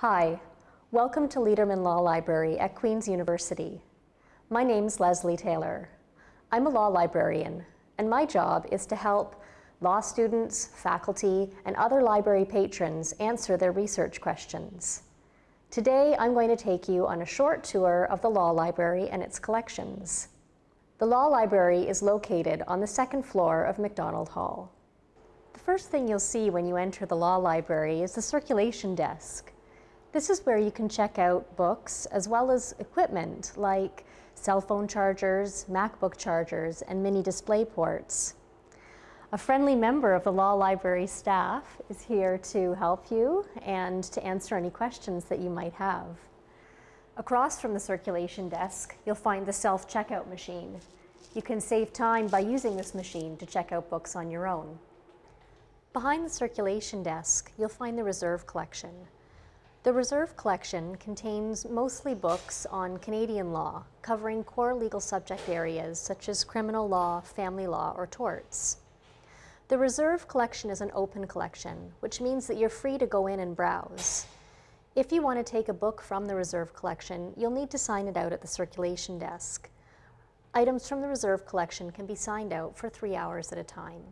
Hi, welcome to Lederman Law Library at Queen's University. My name's Leslie Taylor. I'm a law librarian, and my job is to help law students, faculty, and other library patrons answer their research questions. Today, I'm going to take you on a short tour of the Law Library and its collections. The Law Library is located on the second floor of MacDonald Hall. The first thing you'll see when you enter the Law Library is the circulation desk. This is where you can check out books as well as equipment like cell phone chargers, MacBook chargers, and mini display ports. A friendly member of the Law Library staff is here to help you and to answer any questions that you might have. Across from the circulation desk, you'll find the self-checkout machine. You can save time by using this machine to check out books on your own. Behind the circulation desk, you'll find the reserve collection. The reserve collection contains mostly books on Canadian law, covering core legal subject areas such as criminal law, family law, or torts. The reserve collection is an open collection, which means that you're free to go in and browse. If you want to take a book from the reserve collection, you'll need to sign it out at the circulation desk. Items from the reserve collection can be signed out for three hours at a time.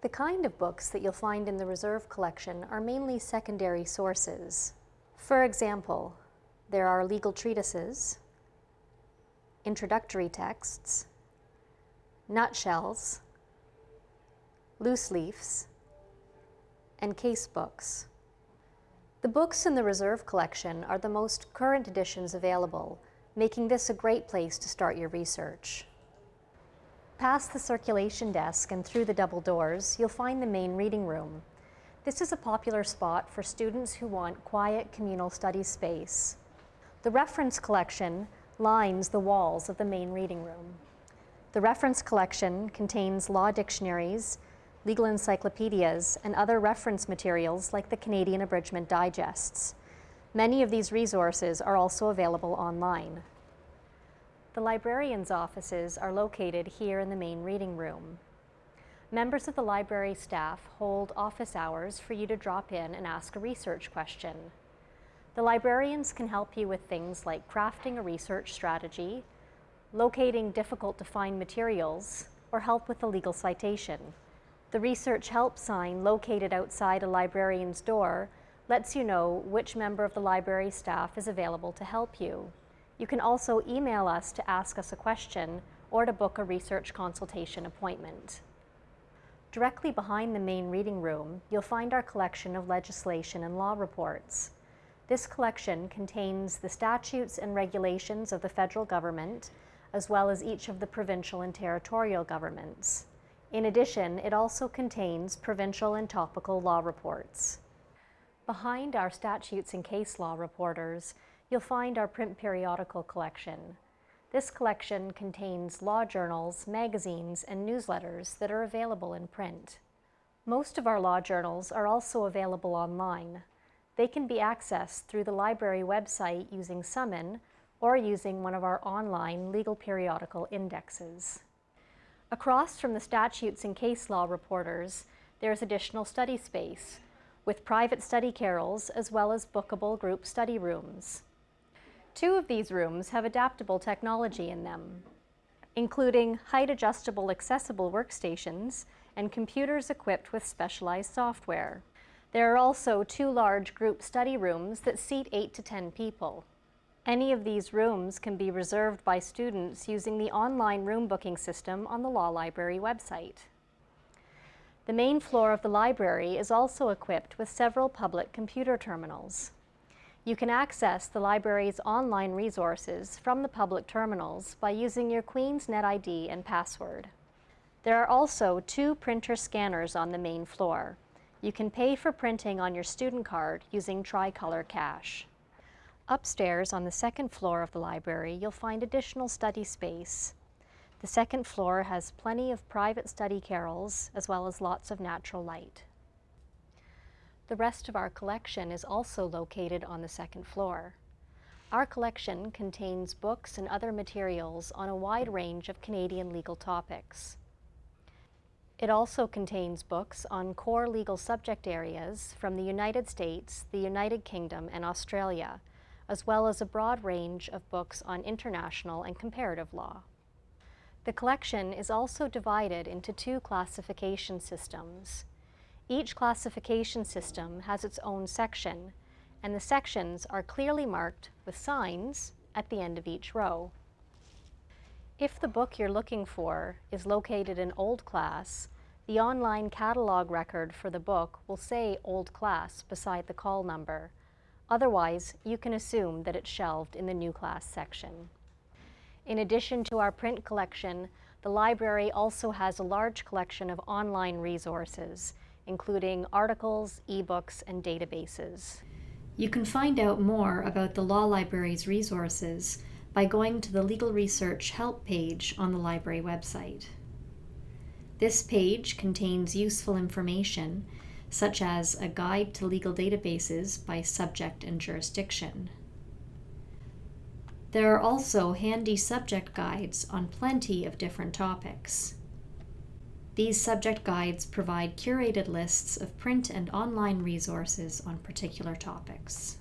The kind of books that you'll find in the reserve collection are mainly secondary sources. For example, there are legal treatises, introductory texts, nutshells, loose leaves, and case books. The books in the reserve collection are the most current editions available, making this a great place to start your research. Past the circulation desk and through the double doors, you'll find the main reading room. This is a popular spot for students who want quiet communal study space. The reference collection lines the walls of the main reading room. The reference collection contains law dictionaries, legal encyclopedias, and other reference materials like the Canadian Abridgment Digests. Many of these resources are also available online. The librarian's offices are located here in the main reading room. Members of the library staff hold office hours for you to drop in and ask a research question. The librarians can help you with things like crafting a research strategy, locating difficult to find materials, or help with a legal citation. The research help sign located outside a librarian's door lets you know which member of the library staff is available to help you. You can also email us to ask us a question or to book a research consultation appointment. Directly behind the main reading room, you'll find our collection of legislation and law reports. This collection contains the statutes and regulations of the federal government, as well as each of the provincial and territorial governments. In addition, it also contains provincial and topical law reports. Behind our statutes and case law reporters, you'll find our print periodical collection. This collection contains law journals, magazines, and newsletters that are available in print. Most of our law journals are also available online. They can be accessed through the library website using Summon or using one of our online legal periodical indexes. Across from the statutes and case law reporters, there is additional study space with private study carrels as well as bookable group study rooms. Two of these rooms have adaptable technology in them, including height-adjustable accessible workstations and computers equipped with specialized software. There are also two large group study rooms that seat 8 to 10 people. Any of these rooms can be reserved by students using the online room booking system on the Law Library website. The main floor of the library is also equipped with several public computer terminals. You can access the library's online resources from the public terminals by using your Queen's NetID and password. There are also two printer scanners on the main floor. You can pay for printing on your student card using Tricolor Cash. Upstairs on the second floor of the library, you'll find additional study space. The second floor has plenty of private study carrels as well as lots of natural light. The rest of our collection is also located on the second floor. Our collection contains books and other materials on a wide range of Canadian legal topics. It also contains books on core legal subject areas from the United States, the United Kingdom, and Australia, as well as a broad range of books on international and comparative law. The collection is also divided into two classification systems. Each classification system has its own section, and the sections are clearly marked with signs at the end of each row. If the book you're looking for is located in Old Class, the online catalog record for the book will say Old Class beside the call number. Otherwise, you can assume that it's shelved in the New Class section. In addition to our print collection, the library also has a large collection of online resources, including articles, ebooks, and databases. You can find out more about the Law Library's resources by going to the Legal Research Help page on the library website. This page contains useful information, such as a guide to legal databases by subject and jurisdiction. There are also handy subject guides on plenty of different topics. These subject guides provide curated lists of print and online resources on particular topics.